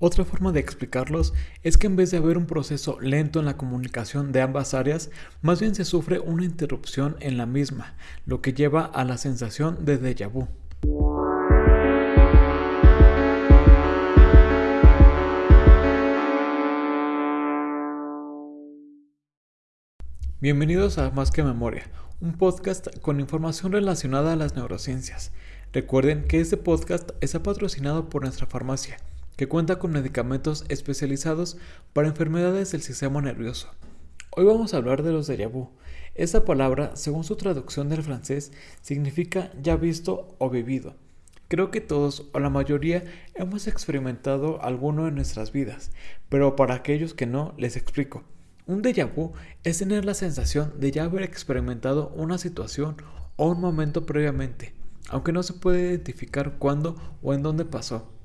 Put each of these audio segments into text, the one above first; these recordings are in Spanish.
Otra forma de explicarlos es que en vez de haber un proceso lento en la comunicación de ambas áreas, más bien se sufre una interrupción en la misma, lo que lleva a la sensación de déjà vu. Bienvenidos a Más que Memoria, un podcast con información relacionada a las neurociencias. Recuerden que este podcast está patrocinado por nuestra farmacia que cuenta con medicamentos especializados para enfermedades del sistema nervioso. Hoy vamos a hablar de los déjà vu. Esta palabra, según su traducción del francés, significa ya visto o vivido. Creo que todos o la mayoría hemos experimentado alguno en nuestras vidas, pero para aquellos que no, les explico. Un déjà vu es tener la sensación de ya haber experimentado una situación o un momento previamente, aunque no se puede identificar cuándo o en dónde pasó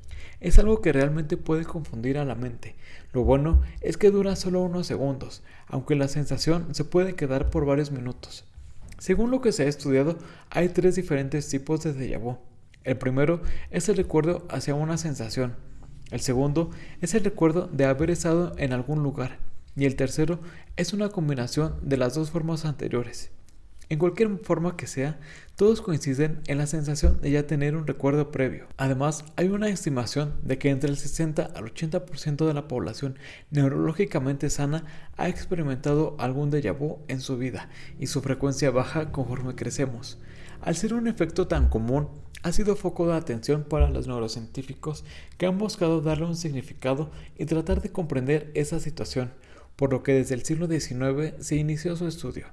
es algo que realmente puede confundir a la mente. Lo bueno es que dura solo unos segundos, aunque la sensación se puede quedar por varios minutos. Según lo que se ha estudiado, hay tres diferentes tipos de déjà vu. El primero es el recuerdo hacia una sensación. El segundo es el recuerdo de haber estado en algún lugar. Y el tercero es una combinación de las dos formas anteriores. En cualquier forma que sea, todos coinciden en la sensación de ya tener un recuerdo previo. Además, hay una estimación de que entre el 60 al 80% de la población neurológicamente sana ha experimentado algún déjà vu en su vida y su frecuencia baja conforme crecemos. Al ser un efecto tan común, ha sido foco de atención para los neurocientíficos que han buscado darle un significado y tratar de comprender esa situación, por lo que desde el siglo XIX se inició su estudio.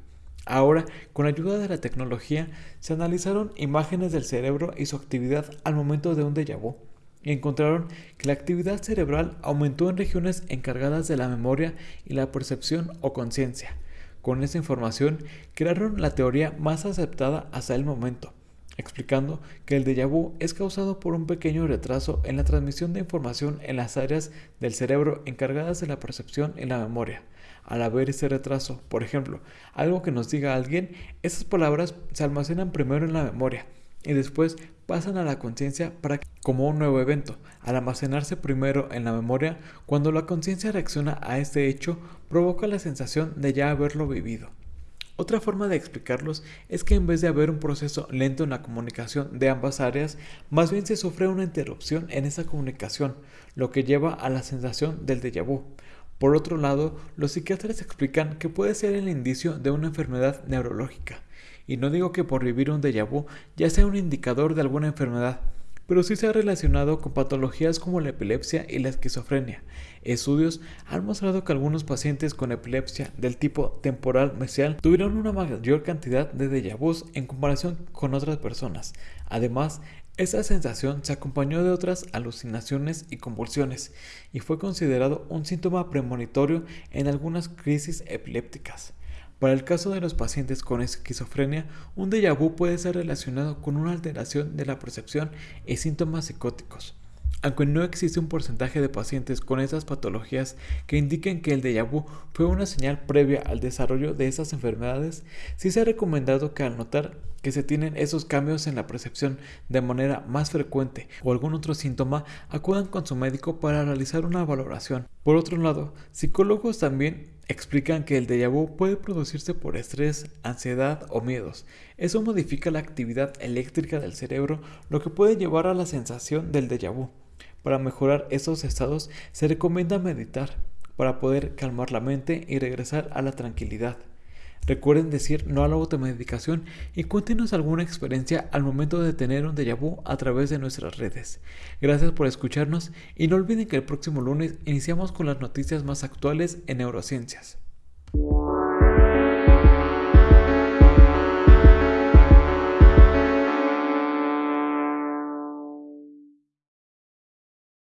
Ahora, con ayuda de la tecnología, se analizaron imágenes del cerebro y su actividad al momento de un déjà vu y encontraron que la actividad cerebral aumentó en regiones encargadas de la memoria y la percepción o conciencia. Con esa información crearon la teoría más aceptada hasta el momento, explicando que el déjà vu es causado por un pequeño retraso en la transmisión de información en las áreas del cerebro encargadas de la percepción y la memoria al haber ese retraso. Por ejemplo, algo que nos diga alguien, esas palabras se almacenan primero en la memoria y después pasan a la conciencia como un nuevo evento. Al almacenarse primero en la memoria, cuando la conciencia reacciona a este hecho, provoca la sensación de ya haberlo vivido. Otra forma de explicarlos es que en vez de haber un proceso lento en la comunicación de ambas áreas, más bien se sufre una interrupción en esa comunicación, lo que lleva a la sensación del déjà vu. Por otro lado, los psiquiatras explican que puede ser el indicio de una enfermedad neurológica. Y no digo que por vivir un déjà vu ya sea un indicador de alguna enfermedad, pero sí se ha relacionado con patologías como la epilepsia y la esquizofrenia. Estudios han mostrado que algunos pacientes con epilepsia del tipo temporal mesial tuvieron una mayor cantidad de déjà vus en comparación con otras personas. Además, esta sensación se acompañó de otras alucinaciones y convulsiones y fue considerado un síntoma premonitorio en algunas crisis epilépticas. Para el caso de los pacientes con esquizofrenia, un déjà vu puede ser relacionado con una alteración de la percepción y síntomas psicóticos. Aunque no existe un porcentaje de pacientes con esas patologías que indiquen que el déjà vu fue una señal previa al desarrollo de esas enfermedades, sí se ha recomendado que al notar que se tienen esos cambios en la percepción de manera más frecuente o algún otro síntoma, acudan con su médico para realizar una valoración. Por otro lado, psicólogos también explican que el déjà vu puede producirse por estrés, ansiedad o miedos. Eso modifica la actividad eléctrica del cerebro, lo que puede llevar a la sensación del déjà vu. Para mejorar esos estados se recomienda meditar para poder calmar la mente y regresar a la tranquilidad. Recuerden decir no a la automedicación y cuéntenos alguna experiencia al momento de tener un déjà vu a través de nuestras redes. Gracias por escucharnos y no olviden que el próximo lunes iniciamos con las noticias más actuales en neurociencias.